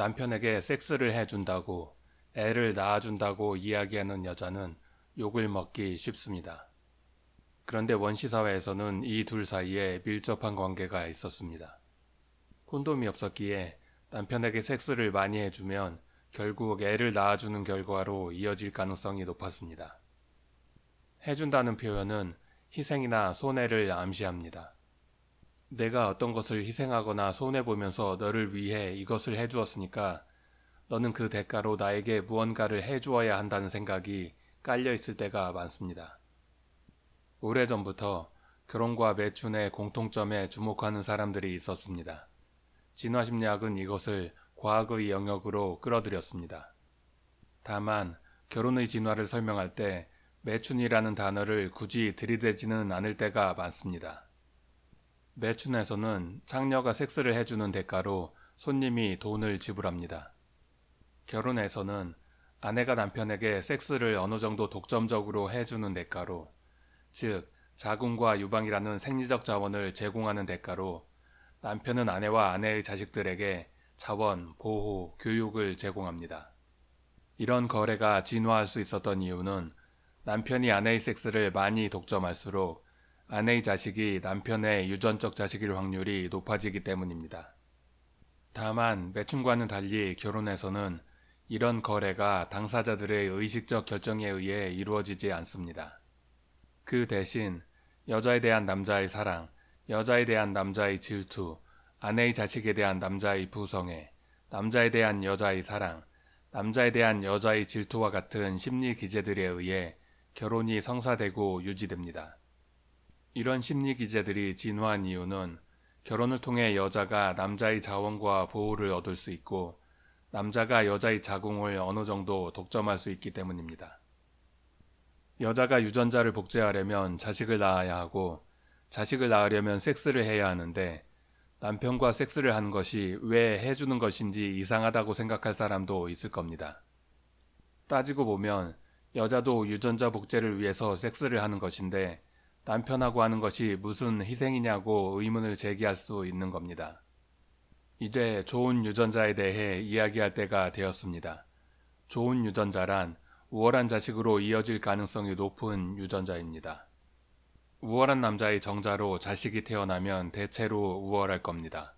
남편에게 섹스를 해준다고 애를 낳아준다고 이야기하는 여자는 욕을 먹기 쉽습니다. 그런데 원시사회에서는 이 둘 사이에 밀접한 관계가 있었습니다. 콘돔이 없었기에 남편에게 섹스를 많이 해주면 결국 애를 낳아주는 결과로 이어질 가능성이 높았습니다. 해준다는 표현은 희생이나 손해를 암시합니다. 내가 어떤 것을 희생하거나 손해보면서 너를 위해 이것을 해주었으니까 너는 그 대가로 나에게 무언가를 해주어야 한다는 생각이 깔려 있을 때가 많습니다. 오래전부터 결혼과 매춘의 공통점에 주목하는 사람들이 있었습니다. 진화심리학은 이것을 과학의 영역으로 끌어들였습니다. 다만 결혼의 진화를 설명할 때 매춘이라는 단어를 굳이 들이대지는 않을 때가 많습니다. 매춘에서는 창녀가 섹스를 해주는 대가로 손님이 돈을 지불합니다. 결혼에서는 아내가 남편에게 섹스를 어느 정도 독점적으로 해주는 대가로, 즉, 자궁과 유방이라는 생리적 자원을 제공하는 대가로 남편은 아내와 아내의 자식들에게 자원, 보호, 교육을 제공합니다. 이런 거래가 진화할 수 있었던 이유는 남편이 아내의 섹스를 많이 독점할수록 아내의 자식이 남편의 유전적 자식일 확률이 높아지기 때문입니다. 다만 매춘과는 달리 결혼에서는 이런 거래가 당사자들의 의식적 결정에 의해 이루어지지 않습니다. 그 대신 여자에 대한 남자의 사랑, 여자에 대한 남자의 질투, 아내의 자식에 대한 남자의 부성애, 남자에 대한 여자의 사랑, 남자에 대한 여자의 질투와 같은 심리 기제들에 의해 결혼이 성사되고 유지됩니다. 이런 심리 기제들이 진화한 이유는 결혼을 통해 여자가 남자의 자원과 보호를 얻을 수 있고 남자가 여자의 자궁을 어느 정도 독점할 수 있기 때문입니다. 여자가 유전자를 복제하려면 자식을 낳아야 하고 자식을 낳으려면 섹스를 해야 하는데 남편과 섹스를 하는 것이 왜 해주는 것인지 이상하다고 생각할 사람도 있을 겁니다. 따지고 보면 여자도 유전자 복제를 위해서 섹스를 하는 것인데 남편하고 하는 것이 무슨 희생이냐고 의문을 제기할 수 있는 겁니다. 이제 좋은 유전자에 대해 이야기할 때가 되었습니다. 좋은 유전자란 우월한 자식으로 이어질 가능성이 높은 유전자입니다. 우월한 남자의 정자로 자식이 태어나면 대체로 우월할 겁니다.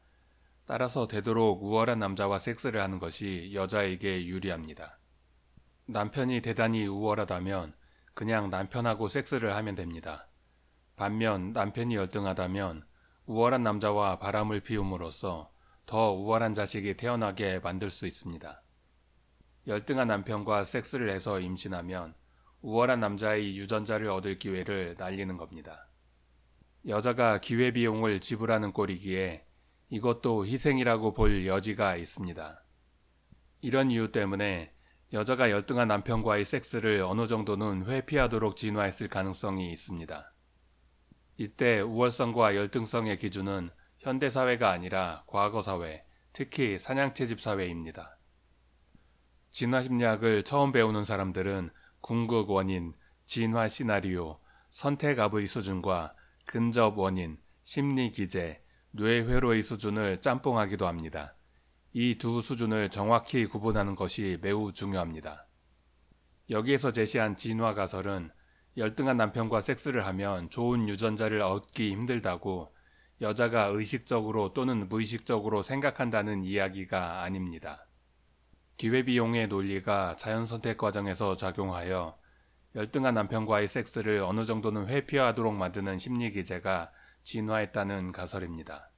따라서 되도록 우월한 남자와 섹스를 하는 것이 여자에게 유리합니다. 남편이 대단히 우월하다면 그냥 남편하고 섹스를 하면 됩니다. 반면 남편이 열등하다면 우월한 남자와 바람을 피움으로써 더 우월한 자식이 태어나게 만들 수 있습니다. 열등한 남편과 섹스를 해서 임신하면 우월한 남자의 유전자를 얻을 기회를 날리는 겁니다. 여자가 기회비용을 지불하는 꼴이기에 이것도 희생이라고 볼 여지가 있습니다. 이런 이유 때문에 여자가 열등한 남편과의 섹스를 어느 정도는 회피하도록 진화했을 가능성이 있습니다. 이때 우월성과 열등성의 기준은 현대사회가 아니라 과거사회, 특히 사냥채집 사회입니다. 진화심리학을 처음 배우는 사람들은 궁극 원인, 진화 시나리오, 선택압의 수준과 근접 원인, 심리 기제, 뇌회로의 수준을 짬뽕하기도 합니다. 이 두 수준을 정확히 구분하는 것이 매우 중요합니다. 여기에서 제시한 진화 가설은 열등한 남편과 섹스를 하면 좋은 유전자를 얻기 힘들다고 여자가 의식적으로 또는 무의식적으로 생각한다는 이야기가 아닙니다. 기회비용의 논리가 자연선택 과정에서 작용하여 열등한 남편과의 섹스를 어느 정도는 회피하도록 만드는 심리기제가 진화했다는 가설입니다.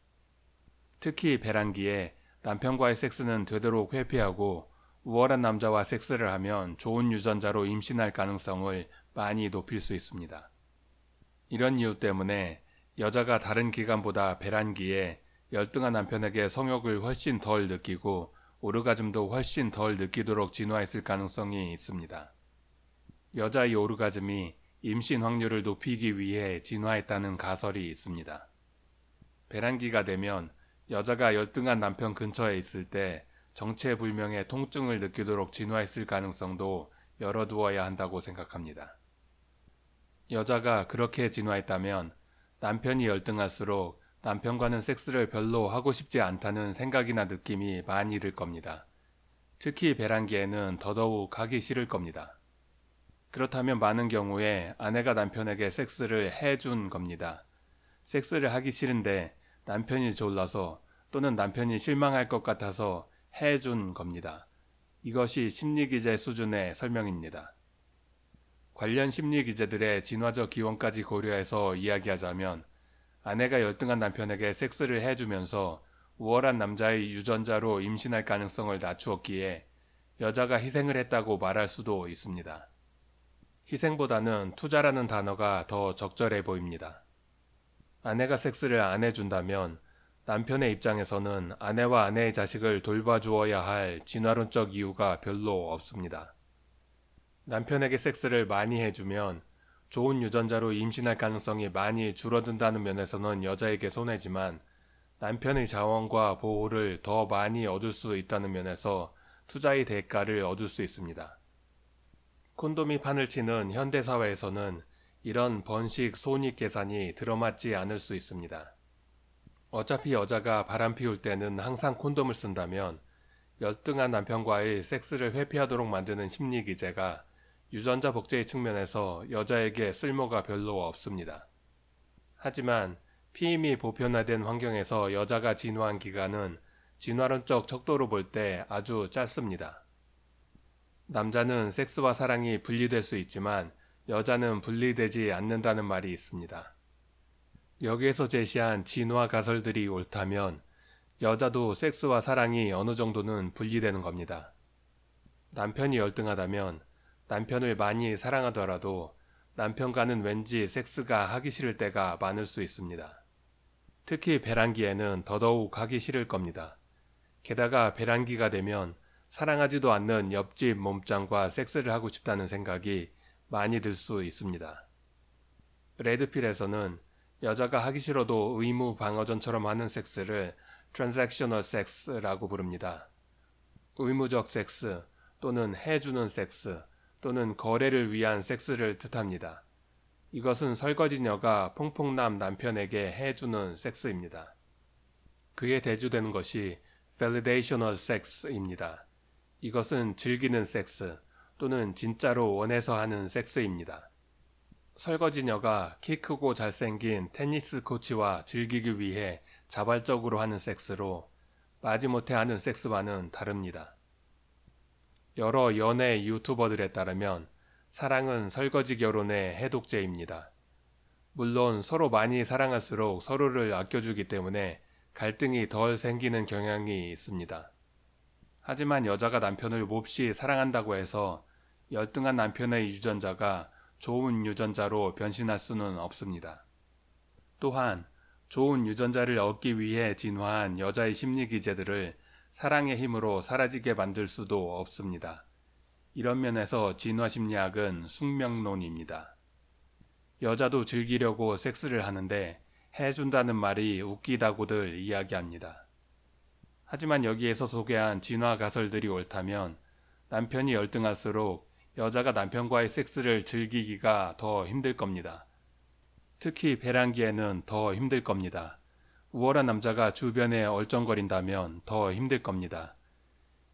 특히 배란기에 남편과의 섹스는 되도록 회피하고 우월한 남자와 섹스를 하면 좋은 유전자로 임신할 가능성을 많이 높일 수 있습니다. 이런 이유 때문에 여자가 다른 기간보다 배란기에 열등한 남편에게 성욕을 훨씬 덜 느끼고 오르가즘도 훨씬 덜 느끼도록 진화했을 가능성이 있습니다. 여자의 오르가즘이 임신 확률을 높이기 위해 진화했다는 가설이 있습니다. 배란기가 되면 여자가 열등한 남편 근처에 있을 때 정체불명의 통증을 느끼도록 진화했을 가능성도 열어두어야 한다고 생각합니다. 여자가 그렇게 진화했다면 남편이 열등할수록 남편과는 섹스를 별로 하고 싶지 않다는 생각이나 느낌이 많이 들 겁니다. 특히 배란기에는 더더욱 하기 싫을 겁니다. 그렇다면 많은 경우에 아내가 남편에게 섹스를 해준 겁니다. 섹스를 하기 싫은데 남편이 졸라서 또는 남편이 실망할 것 같아서 해준 겁니다. 이것이 심리기제 수준의 설명입니다. 관련 심리기제들의 진화적 기원까지 고려해서 이야기하자면 아내가 열등한 남편에게 섹스를 해주면서 우월한 남자의 유전자로 임신할 가능성을 낮추었기에 여자가 희생을 했다고 말할 수도 있습니다. 희생보다는 투자라는 단어가 더 적절해 보입니다. 아내가 섹스를 안 해준다면 남편의 입장에서는 아내와 아내의 자식을 돌봐주어야 할 진화론적 이유가 별로 없습니다. 남편에게 섹스를 많이 해주면 좋은 유전자로 임신할 가능성이 많이 줄어든다는 면에서는 여자에게 손해지만 남편의 자원과 보호를 더 많이 얻을 수 있다는 면에서 투자의 대가를 얻을 수 있습니다. 콘돔이 판을 치는 현대사회에서는 이런 번식 손익 계산이 들어맞지 않을 수 있습니다. 어차피 여자가 바람 피울 때는 항상 콘돔을 쓴다면 열등한 남편과의 섹스를 회피하도록 만드는 심리 기제가 유전자 복제의 측면에서 여자에게 쓸모가 별로 없습니다. 하지만 피임이 보편화된 환경에서 여자가 진화한 기간은 진화론적 척도로 볼 때 아주 짧습니다. 남자는 섹스와 사랑이 분리될 수 있지만 여자는 분리되지 않는다는 말이 있습니다. 여기에서 제시한 진화 가설들이 옳다면 여자도 섹스와 사랑이 어느 정도는 분리되는 겁니다. 남편이 열등하다면 남편을 많이 사랑하더라도 남편과는 왠지 섹스가 하기 싫을 때가 많을 수 있습니다. 특히 배란기에는 더더욱 하기 싫을 겁니다. 게다가 배란기가 되면 사랑하지도 않는 옆집 몸짱과 섹스를 하고 싶다는 생각이 많이 들 수 있습니다. 레드필에서는 여자가 하기 싫어도 의무 방어전처럼 하는 섹스를 transactional sex라고 부릅니다. 의무적 섹스 또는 해주는 섹스 또는 거래를 위한 섹스를 뜻합니다. 이것은 설거지녀가 퐁퐁남 남편에게 해주는 섹스입니다. 그에 대주되는 것이 validational sex입니다. 이것은 즐기는 섹스 또는 진짜로 원해서 하는 섹스입니다. 설거지녀가 키 크고 잘생긴 테니스 코치와 즐기기 위해 자발적으로 하는 섹스로 마지못해 하는 섹스와는 다릅니다. 여러 연애 유튜버들에 따르면 사랑은 설거지 결혼의 해독제입니다. 물론 서로 많이 사랑할수록 서로를 아껴주기 때문에 갈등이 덜 생기는 경향이 있습니다. 하지만 여자가 남편을 몹시 사랑한다고 해서 열등한 남편의 유전자가 좋은 유전자로 변신할 수는 없습니다. 또한 좋은 유전자를 얻기 위해 진화한 여자의 심리 기제들을 사랑의 힘으로 사라지게 만들 수도 없습니다. 이런 면에서 진화 심리학은 숙명론입니다. 여자도 즐기려고 섹스를 하는데 해준다는 말이 웃기다고들 이야기합니다. 하지만 여기에서 소개한 진화 가설들이 옳다면 남편이 열등할수록 여자가 남편과의 섹스를 즐기기가 더 힘들 겁니다. 특히 배란기에는 더 힘들 겁니다. 우월한 남자가 주변에 얼쩡거린다면 더 힘들 겁니다.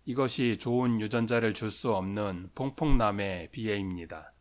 이것이 좋은 유전자를 줄 수 없는 퐁퐁남의 비애입니다.